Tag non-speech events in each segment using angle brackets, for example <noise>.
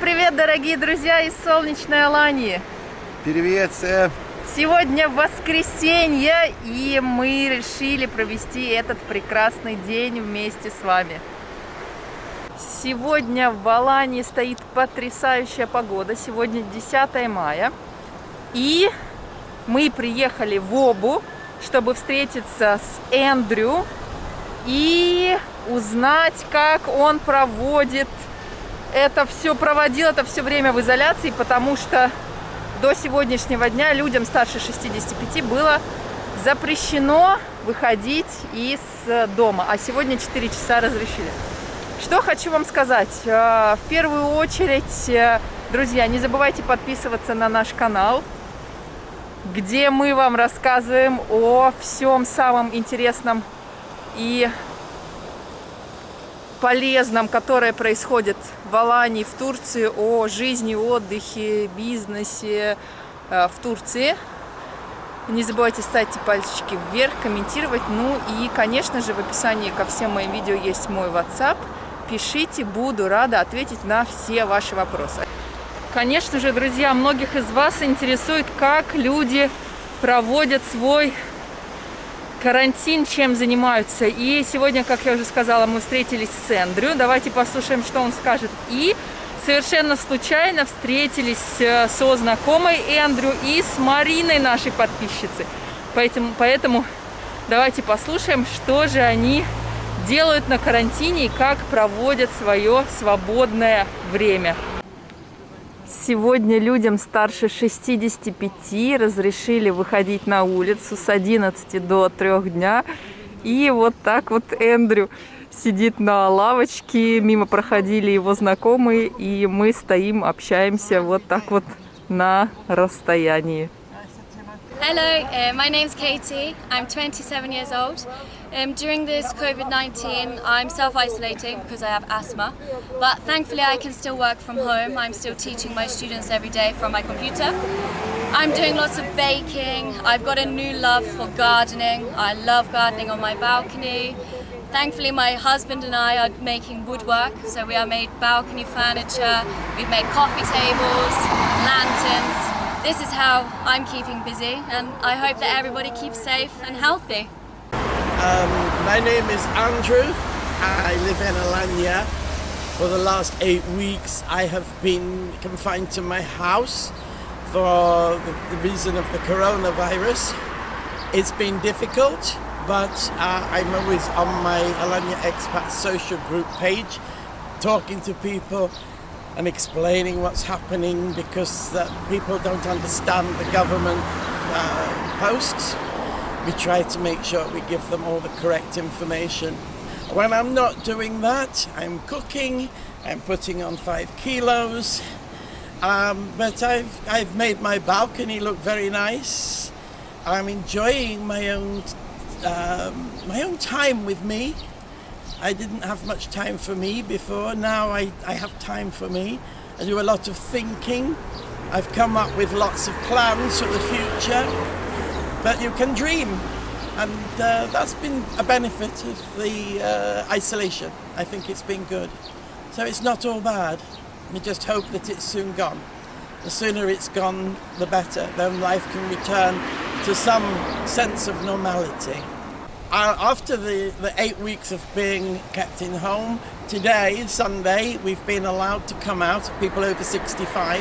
привет, дорогие друзья из солнечной Алании! Привет, Сэм! Сегодня воскресенье, и мы решили провести этот прекрасный день вместе с вами. Сегодня в Алании стоит потрясающая погода. Сегодня 10 мая. И мы приехали в Обу, чтобы встретиться с Эндрю и узнать, как он проводит это все, проводил это все время в изоляции, потому что до сегодняшнего дня людям старше 65 было запрещено выходить из дома, а сегодня 4 часа разрешили. Что хочу вам сказать. Э, в первую очередь, э, друзья, не забывайте подписываться на наш канал, где мы вам рассказываем о всем самом интересном и полезном, которое происходит в Алании, в Турции, о жизни, отдыхе, бизнесе э, в Турции. Не забывайте ставить пальчики вверх, комментировать. Ну и, конечно же, в описании ко всем моим видео есть мой WhatsApp. Пишите, буду рада ответить на все ваши вопросы. Конечно же, друзья, многих из вас интересует, как люди проводят свой карантин, чем занимаются. И сегодня, как я уже сказала, мы встретились с Эндрю. Давайте послушаем, что он скажет. И совершенно случайно встретились э, со знакомой Эндрю и с Мариной, нашей подписчицей. Поэтому, поэтому давайте послушаем, что же они делают на карантине и как проводят свое свободное время. Сегодня людям старше 65 разрешили выходить на улицу с 11 до 3 дня. И вот так вот Эндрю сидит на лавочке, мимо проходили его знакомые, и мы стоим, общаемся вот так вот на расстоянии. Hello, uh, my name's Katie. I'm 27 years old. Um, during this COVID-19, I'm self-isolating because I have asthma, but thankfully I can still work from home. I'm still teaching my students every day from my computer. I'm doing lots of baking. I've got a new love for gardening. I love gardening on my balcony. Thankfully, my husband and I are making woodwork, so we have made balcony furniture, we've made coffee tables, lanterns, this is how I'm keeping busy and I hope that everybody keeps safe and healthy. Um, my name is Andrew. I live in Alanya. For the last eight weeks I have been confined to my house for the, reason of the coronavirus. It's been difficult but uh, I'm always on my Alanya Expat social group page talking to people and explaining what's happening because uh, people don't understand the government uh, posts. We try to make sure we give them all the correct information. When I'm not doing that, I'm cooking, I'm putting on five kilos, um, but I've, I've made my balcony look very nice. I'm enjoying my own, um, my own time with me I didn't have much time for me before. Now I, I have time for me. I do a lot of thinking. I've come up with lots of plans for the future. But you can dream. And uh, that's been a benefit of the uh, isolation. I think it's been good. So it's not all bad. We just hope that it's soon gone. The sooner it's gone, the better. Then life can return to some sense of normality. Uh, after the, the eight weeks of being kept in home, today, Sunday, we've been allowed to come out, people over 65.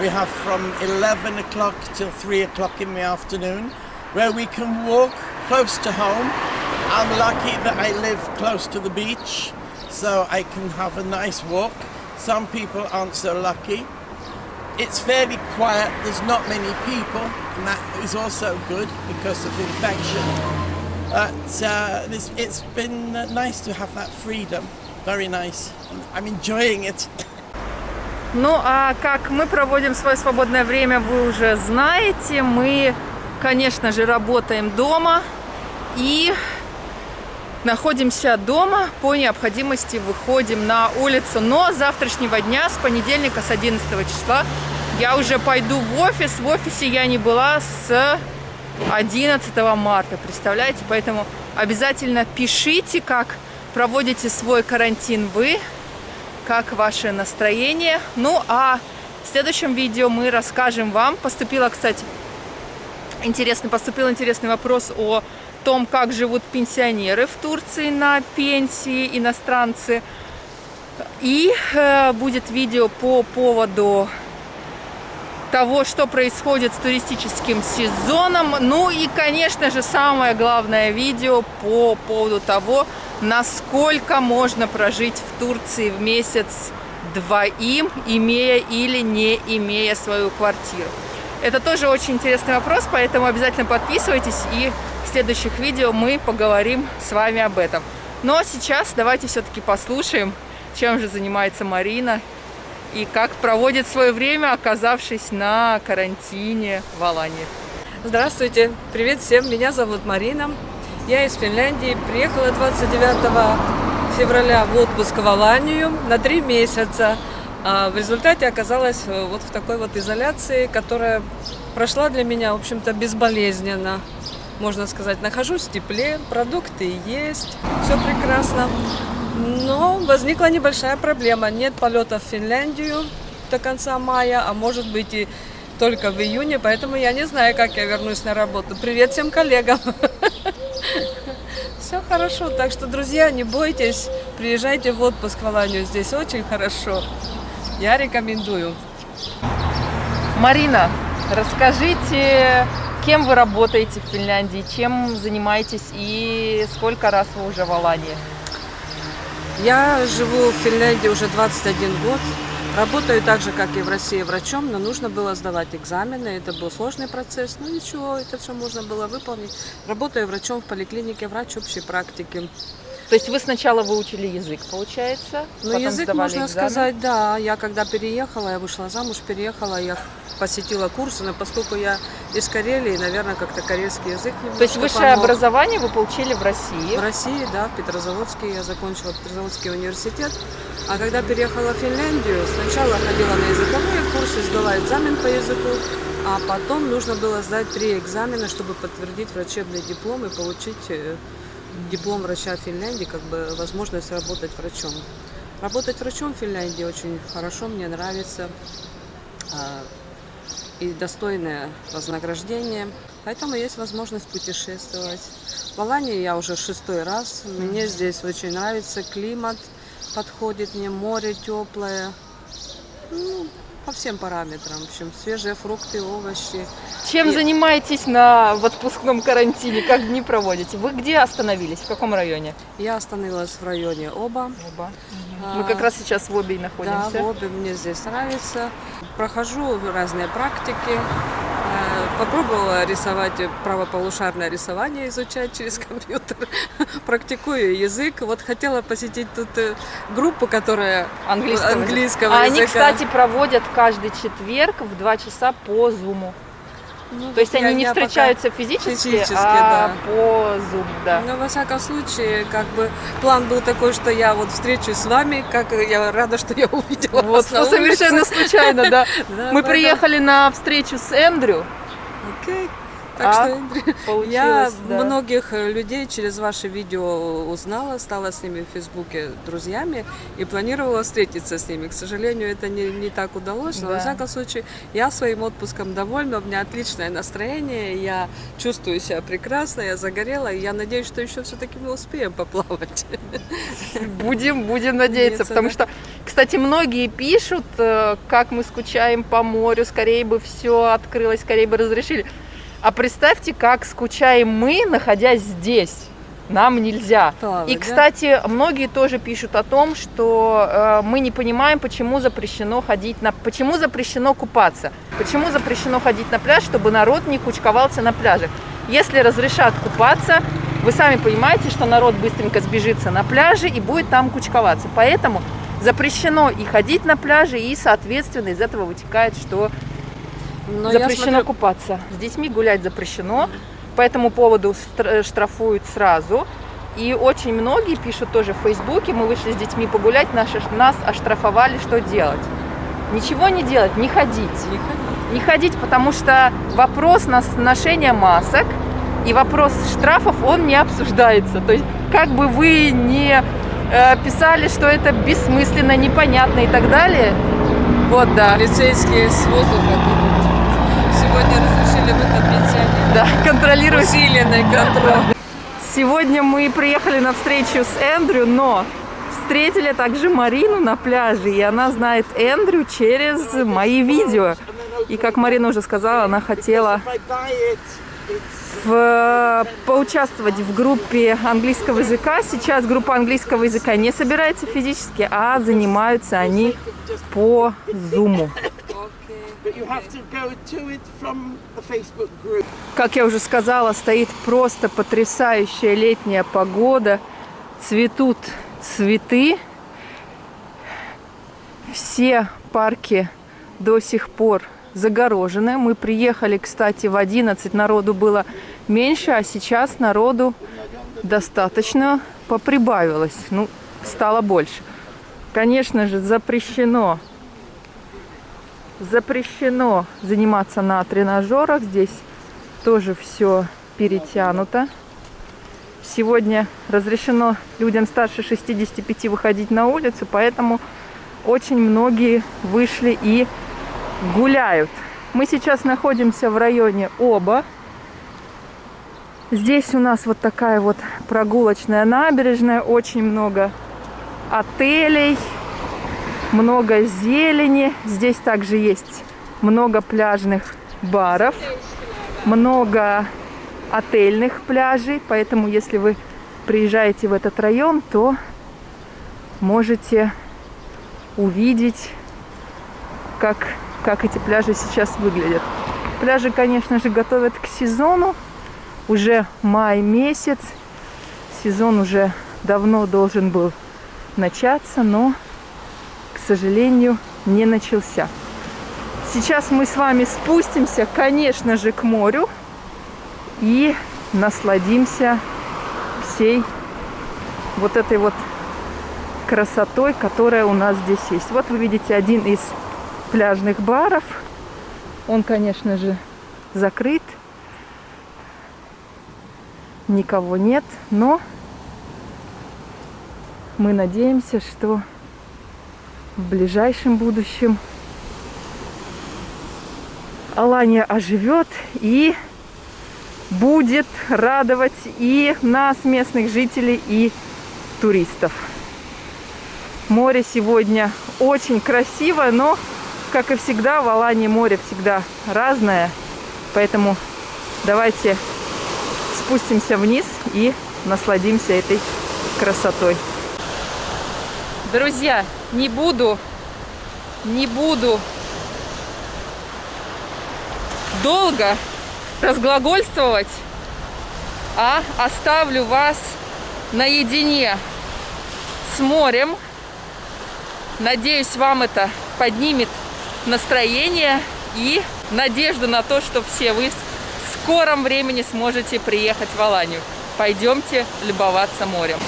We have from 11 o'clock till 3 o'clock in the afternoon, where we can walk close to home. I'm lucky that I live close to the beach, so I can have a nice walk. Some people aren't so lucky. It's fairly quiet, there's not many people, and that is also good because of infection. But uh, it's, it's been nice to have that freedom. Very nice. I'm enjoying it. Ну, а как мы проводим свое свободное время, вы уже знаете. Мы, конечно же, работаем дома и находимся дома. По необходимости выходим на улицу. Но с завтрашнего дня, с понедельника, с 11 числа, я уже пойду в офис. В офисе я не была с 11 марта, представляете? Поэтому обязательно пишите, как проводите свой карантин вы. как ваше настроение. Ну а в следующем видео мы расскажем вам, поступила, кстати, интересный, поступил интересный вопрос о том, как живут пенсионеры в Турции на пенсии, иностранцы. И э, будет видео по поводу того, что происходит с туристическим сезоном. Ну и, конечно же, самое главное видео по поводу того, насколько можно прожить в Турции в месяц двоим, имея или не имея свою квартиру. Это тоже очень интересный вопрос, поэтому обязательно подписывайтесь, и в следующих видео мы поговорим с вами об этом. Но сейчас давайте все-таки послушаем, чем же занимается Марина и как проводит свое время, оказавшись на карантине в Алании. Здравствуйте, привет всем, меня зовут Марина, я из Финляндии, приехала 29 февраля в отпуск в Аланию на три месяца. А в результате оказалась э, вот в такой вот изоляции, которая прошла для меня, в общем-то, безболезненно. Можно сказать, нахожусь в тепле, продукты есть, все прекрасно. Но возникла небольшая проблема. Нет полета в Финляндию до конца мая, а может быть и только в июне, поэтому я не знаю, как я вернусь на работу. Привет всем коллегам! <laughs> Все хорошо, так что, друзья, не бойтесь, приезжайте в отпуск в Аланию, здесь очень хорошо. Я рекомендую. Марина, расскажите, кем вы работаете в Финляндии, чем занимаетесь и сколько раз вы уже в Алании? Я живу в Финляндии уже 21 год. Работаю так же, как и в России, врачом, но нужно было сдавать экзамены. Это был сложный процесс, но ничего, это все можно было выполнить. Работаю врачом в поликлинике, врач общей практики. То есть вы сначала выучили язык, получается? Ну, язык, можно экзамен? сказать, да. Я когда переехала, я вышла замуж, переехала, я посетила курсы, но поскольку я из Карелии, наверное, как-то карельский язык немножко То есть высшее помог. образование вы получили в России? В России, да, в Петрозаводске. Я закончила Петрозаводский университет. А когда переехала в Финляндию, сначала ходила на языковые курсы, сдала экзамен по языку, а потом нужно было сдать три экзамена, чтобы подтвердить врачебный диплом и получить э, диплом врача Финляндии, как бы возможность работать врачом. Работать врачом в Финляндии очень хорошо, мне нравится. А, и достойное вознаграждение. Поэтому есть возможность путешествовать. В Алании я уже шестой раз. Мне здесь очень нравится климат, подходит мне море теплое. Ну, по всем параметрам. В общем, свежие фрукты, овощи. Чем и... занимаетесь на в отпускном карантине? Как дни проводите? Вы где остановились? В каком районе? Я остановилась в районе Оба. Оба. А, Мы как раз сейчас в Обе находимся. Да, в Обе мне здесь нравится. Прохожу разные практики. Э, попробовала рисовать правополушарное рисование, изучать через компьютер. <laughs> Практикую язык. Вот хотела посетить тут э, группу, которая английского, английского а языка. Они, кстати, проводят каждый четверг в 2 часа по Зуму. Ну, То есть они не встречаются физически, физически а да. по Zoom, да. Ну, во всяком случае, как бы план был такой, что я вот встречусь с вами, как я рада, что я увидела вот, вас на совершенно случайно, да. <laughs> Мы приехали на встречу с Эндрю. Окей. Так а, что я да. многих э, людей через ваши видео узнала, стала с ними в Фейсбуке друзьями и планировала встретиться с ними. К сожалению, это не, не так удалось, но да. во всяком случае я своим отпуском довольна, у меня отличное настроение, я чувствую себя прекрасно, я загорела, и я надеюсь, что еще все-таки мы успеем поплавать. Будем, будем надеяться, потому что, кстати, многие пишут, э, как мы скучаем по морю, скорее бы все открылось, скорее бы разрешили. А представьте, как скучаем мы, находясь здесь. Нам нельзя. Плавать, и, кстати, да? многие тоже пишут о том, что э, мы не понимаем, почему запрещено ходить на, почему запрещено купаться, почему запрещено ходить на пляж, чтобы народ не кучковался на пляже. Если разрешат купаться, вы сами понимаете, что народ быстренько сбежится на пляже и будет там кучковаться. Поэтому запрещено и ходить на пляже, и, соответственно, из этого вытекает, что но запрещено смотрю... купаться. С детьми гулять запрещено. По этому поводу штрафуют сразу. И очень многие пишут тоже в Фейсбуке, мы вышли с детьми погулять, нас, нас оштрафовали, что делать? Ничего не делать, не ходить. Не ходить. Не ходить, потому что вопрос ношения масок и вопрос штрафов, он не обсуждается. То есть, как бы вы не писали, что это бессмысленно, непонятно и так далее. Вот, да. Полицейские с воздуха сегодня разрешили выход пенсионеров. Да, контролируют. Усиленный контроль. Сегодня мы приехали на встречу с Эндрю, но встретили также Марину на пляже, и она знает Эндрю через мои видео. И как Марина уже сказала, она хотела В, поучаствовать в группе английского языка. Сейчас группа английского языка не собирается физически, а занимаются они по зуму. Как я уже сказала, стоит просто потрясающая летняя погода. Цветут цветы. Все парки до сих пор загорожены. Мы приехали, кстати, в 11, народу было меньше, а сейчас народу достаточно поприбавилось. Ну, стало больше. Конечно же, запрещено запрещено заниматься на тренажерах. Здесь тоже все перетянуто. Сегодня разрешено людям старше 65 выходить на улицу, поэтому очень многие вышли и гуляют. Мы сейчас находимся в районе Оба. Здесь у нас вот такая вот прогулочная набережная, очень много отелей, много зелени. Здесь также есть много пляжных баров, много отельных пляжей. Поэтому, если вы приезжаете в этот район, то можете увидеть, как, как эти пляжи сейчас выглядят. Пляжи, конечно же, готовят к сезону. Уже май месяц. Сезон уже давно должен был начаться, но к сожалению, не начался. Сейчас мы с вами спустимся, конечно же, к морю и насладимся всей вот этой вот красотой, которая у нас здесь есть. Вот вы видите один из пляжных баров. Он, конечно же, закрыт. Никого нет, но мы надеемся, что в ближайшем будущем Алания оживет и будет радовать и нас, местных жителей, и туристов. Море сегодня очень красивое, но, как и всегда, в Алании море всегда разное. Поэтому давайте спустимся вниз и насладимся этой красотой. Друзья, не буду, не буду долго разглагольствовать, а оставлю вас наедине с морем. Надеюсь, вам это поднимет настроение и надежду на то, что все вы в скором времени сможете приехать в Аланию. Пойдемте любоваться морем.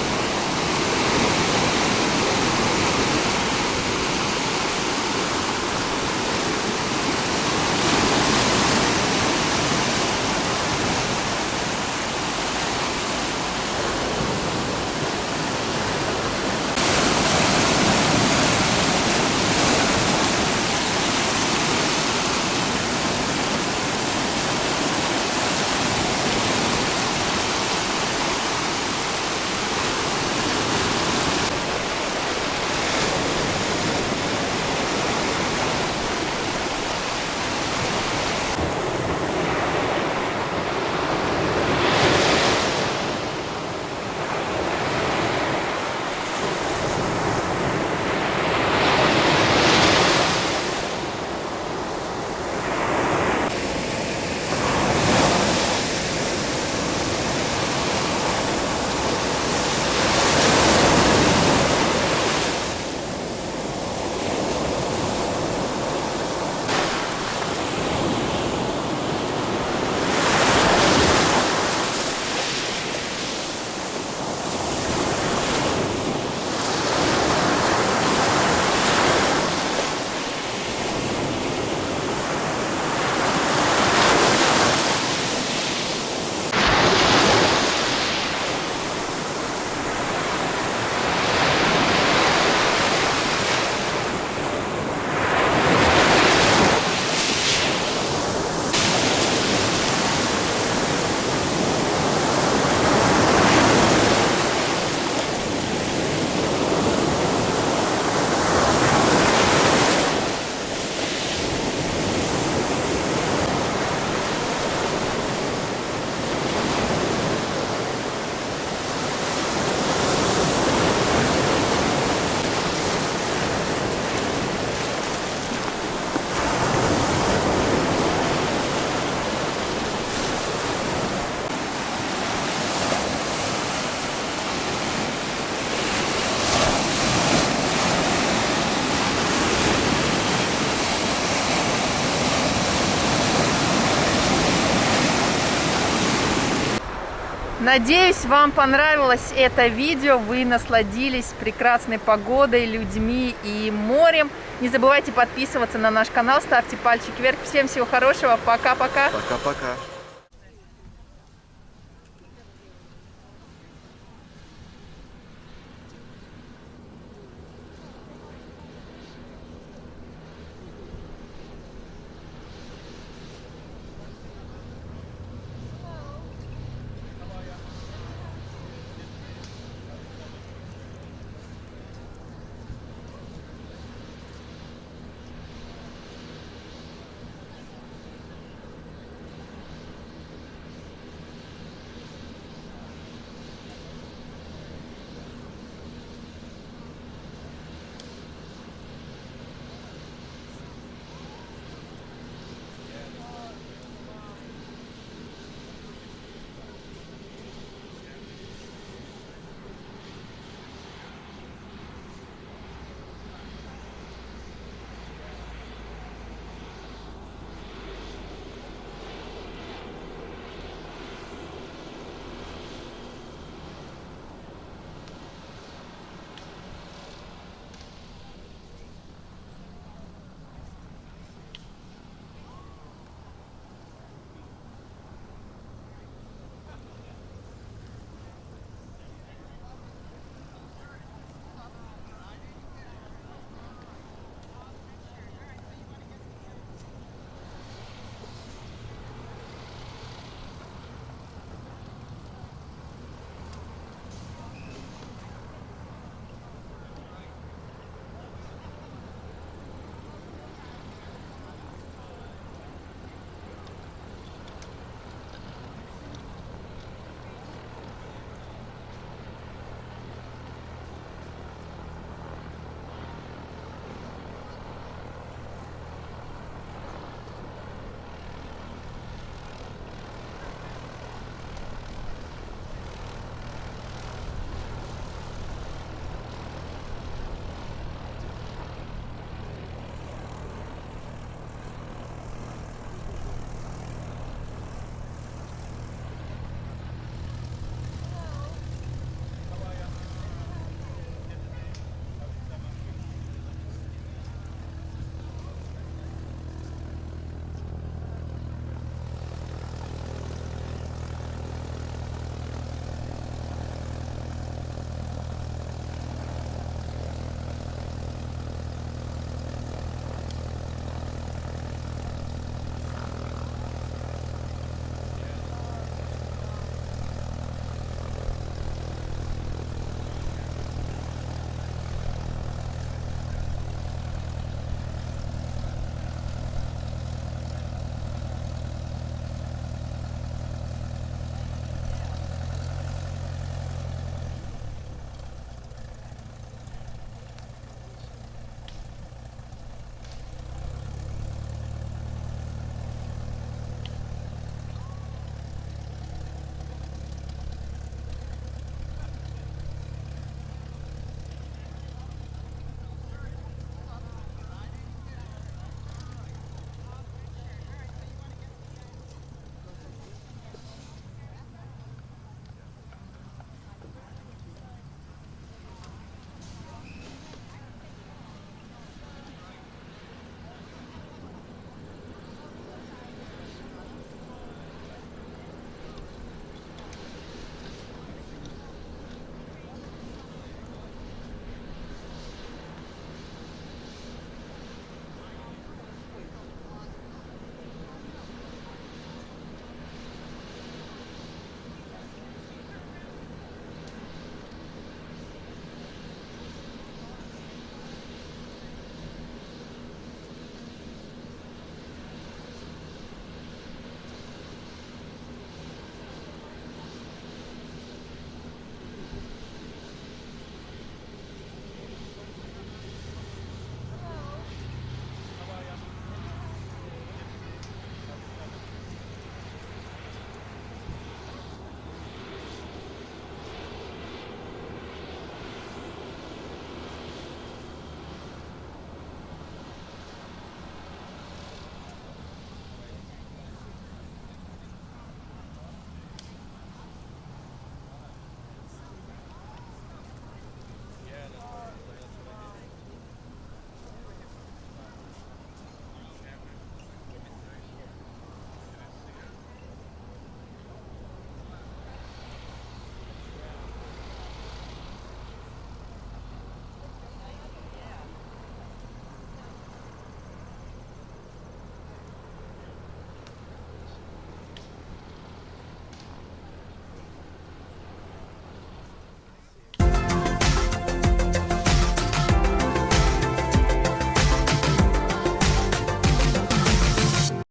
Надеюсь, вам понравилось это видео, вы насладились прекрасной погодой, людьми и морем. Не забывайте подписываться на наш канал, ставьте пальчик вверх. Всем всего хорошего, пока-пока. Пока-пока.